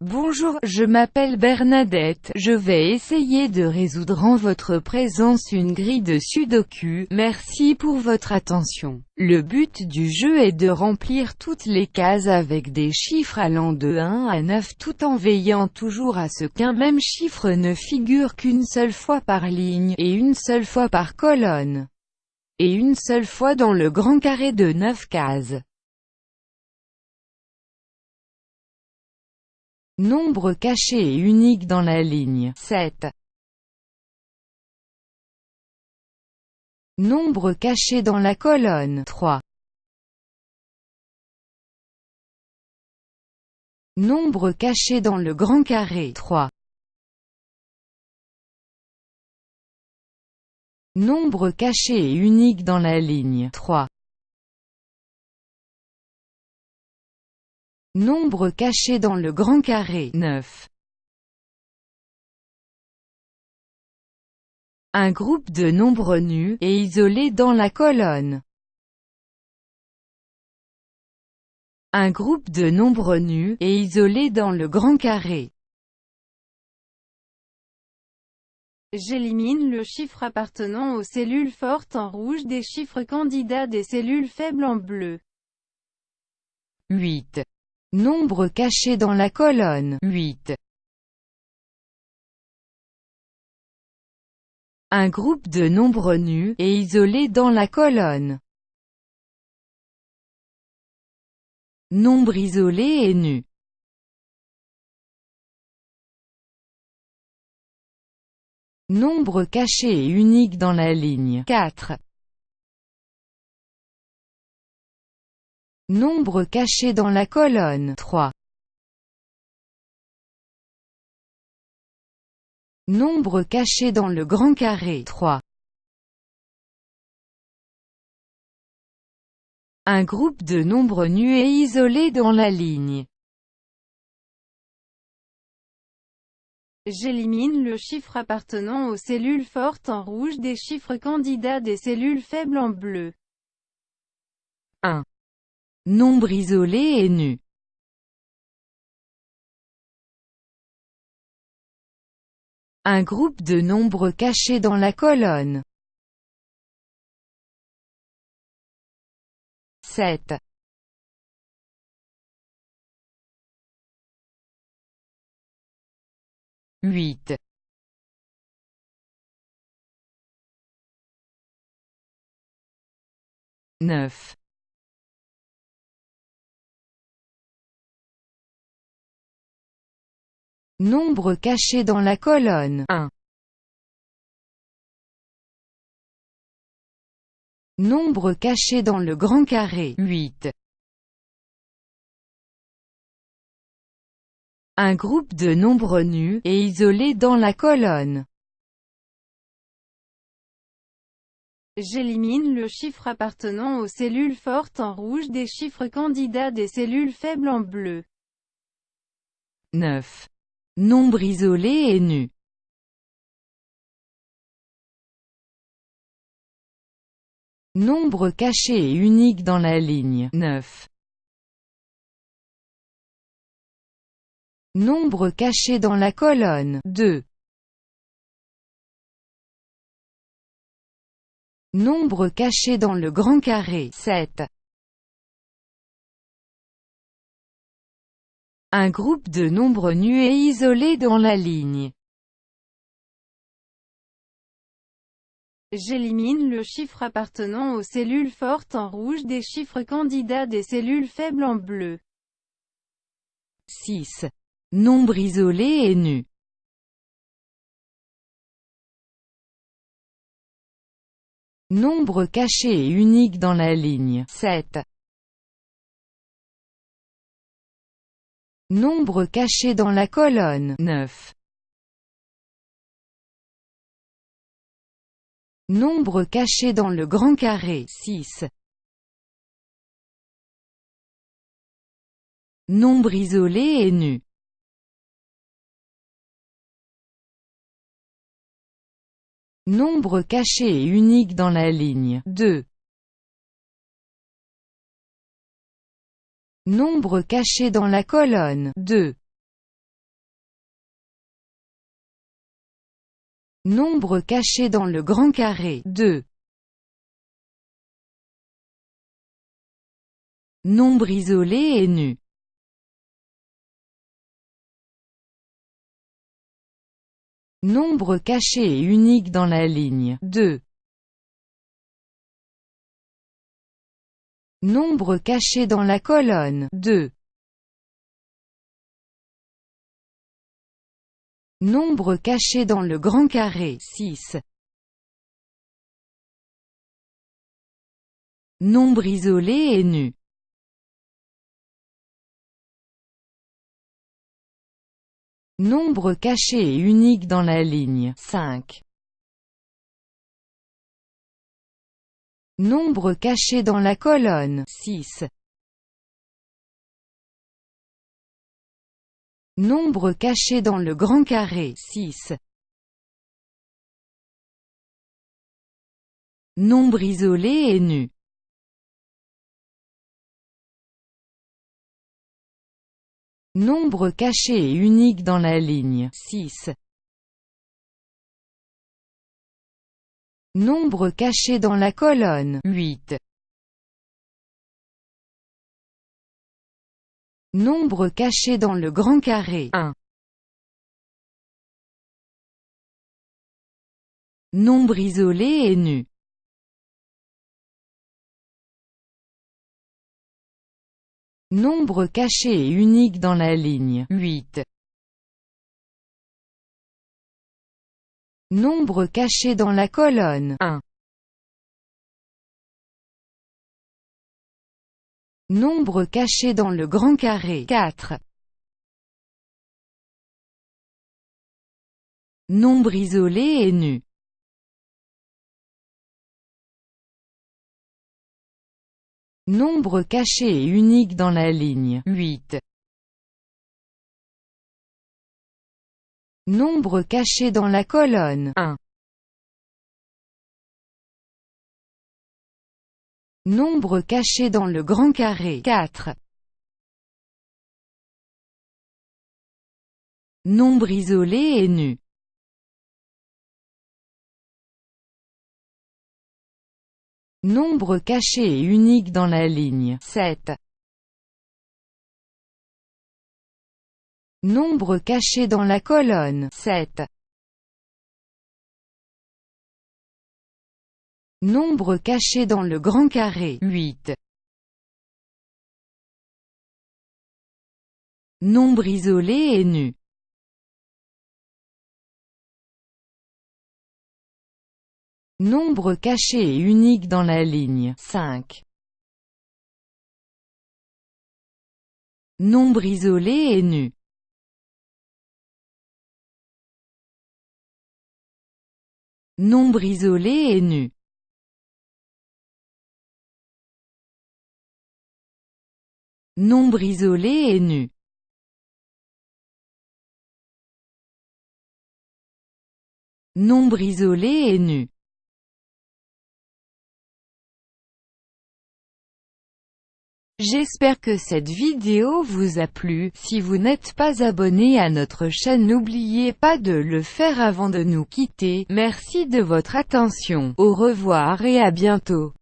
Bonjour, je m'appelle Bernadette, je vais essayer de résoudre en votre présence une grille de sudoku, merci pour votre attention. Le but du jeu est de remplir toutes les cases avec des chiffres allant de 1 à 9 tout en veillant toujours à ce qu'un même chiffre ne figure qu'une seule fois par ligne, et une seule fois par colonne, et une seule fois dans le grand carré de 9 cases. Nombre caché et unique dans la ligne 7. Nombre caché dans la colonne 3. Nombre caché dans le grand carré 3. Nombre caché et unique dans la ligne 3. Nombre caché dans le grand carré 9. Un groupe de nombres nus, et isolés dans la colonne. Un groupe de nombres nus, et isolés dans le grand carré. J'élimine le chiffre appartenant aux cellules fortes en rouge des chiffres candidats des cellules faibles en bleu. 8. Nombre caché dans la colonne 8. Un groupe de nombres nus, et isolés dans la colonne. Nombre isolé et nu. Nombre caché et unique dans la ligne 4. Nombre caché dans la colonne 3. Nombre caché dans le grand carré 3. Un groupe de nombres nus et isolés dans la ligne. J'élimine le chiffre appartenant aux cellules fortes en rouge des chiffres candidats des cellules faibles en bleu. 1. Nombre isolé et nu. Un groupe de nombres cachés dans la colonne. 7. Huit. Neuf. Nombre caché dans la colonne 1. Nombre caché dans le grand carré 8. Un groupe de nombres nus, et isolés dans la colonne. J'élimine le chiffre appartenant aux cellules fortes en rouge des chiffres candidats des cellules faibles en bleu. 9. Nombre isolé et nu. Nombre caché et unique dans la ligne 9. Nombre caché dans la colonne 2. Nombre caché dans le grand carré 7. Un groupe de nombres nus et isolés dans la ligne. J'élimine le chiffre appartenant aux cellules fortes en rouge des chiffres candidats des cellules faibles en bleu. 6. Nombre isolé et nu. Nombre caché et unique dans la ligne 7. Nombre caché dans la colonne 9. Nombre caché dans le grand carré 6. Nombre isolé et nu. Nombre caché et unique dans la ligne 2. Nombre caché dans la colonne 2. Nombre caché dans le grand carré 2. Nombre isolé et nu. Nombre caché et unique dans la ligne 2. Nombre caché dans la colonne 2. Nombre caché dans le grand carré 6. Nombre isolé et nu. Nombre caché et unique dans la ligne 5. Nombre caché dans la colonne 6. Nombre caché dans le grand carré 6. Nombre isolé et nu. Nombre caché et unique dans la ligne 6. Nombre caché dans la colonne 8. Nombre caché dans le grand carré 1. Nombre isolé et nu. Nombre caché et unique dans la ligne 8. Nombre caché dans la colonne 1. Nombre caché dans le grand carré 4. Nombre isolé et nu. Nombre caché et unique dans la ligne 8. Nombre caché dans la colonne 1. Nombre caché dans le grand carré 4. Nombre isolé et nu. Nombre caché et unique dans la ligne 7. Nombre caché dans la colonne 7. Nombre caché dans le grand carré 8. Nombre isolé et nu. Nombre caché et unique dans la ligne 5. Nombre isolé et nu. Nombre isolé et nu. Nombre isolé et nu. Nombre isolé et nu. J'espère que cette vidéo vous a plu, si vous n'êtes pas abonné à notre chaîne n'oubliez pas de le faire avant de nous quitter, merci de votre attention, au revoir et à bientôt.